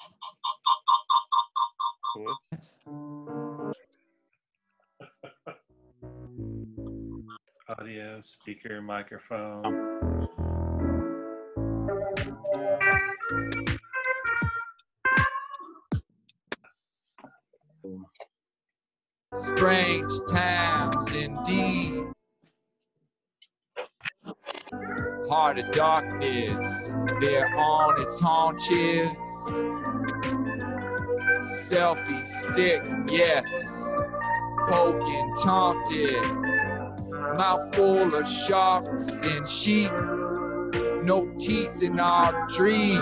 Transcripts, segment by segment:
Audio, speaker, microphone. Strange times indeed. Heart of darkness, they're on its haunches. Selfie stick, yes, poking, taunted. Mouth full of sharks and sheep. No teeth in our dreams,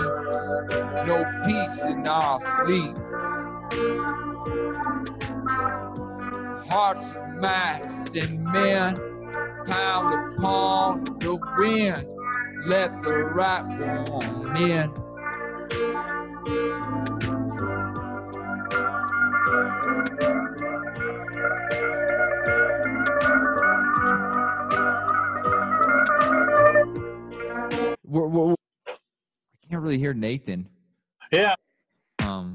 no peace in our sleep. Hearts of mice and men pound upon the wind. Let the right one in. We're, we're, I can't really hear Nathan. Yeah. Um.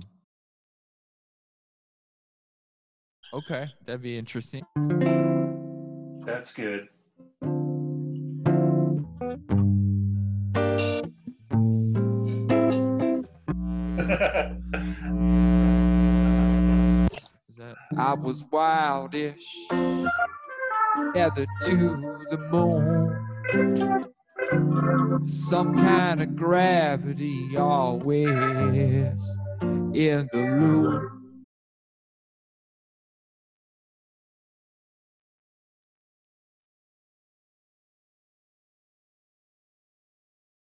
Okay, that'd be interesting. That's good. I was wildish, tethered to the moon. Some kind of gravity always in the loop.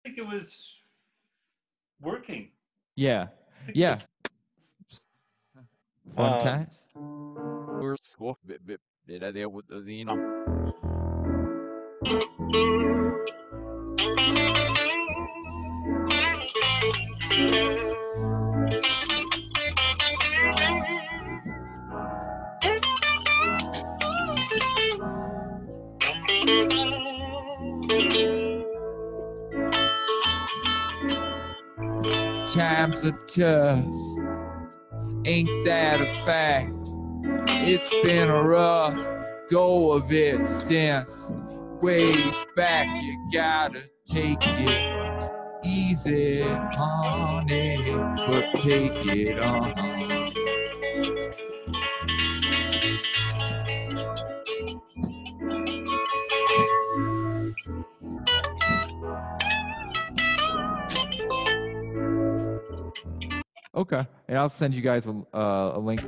I think it was working. Yeah, Yeah. this- fun Um, times. We're school bit bit bit idea with the you Times are tough, ain't that a fact? It's been a rough go of it since way back. You gotta take it easy on it, but take it on. Okay, and I'll send you guys a, uh, a link.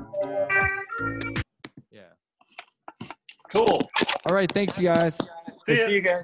Yeah. Cool. All right, thanks, you guys. See. See you guys.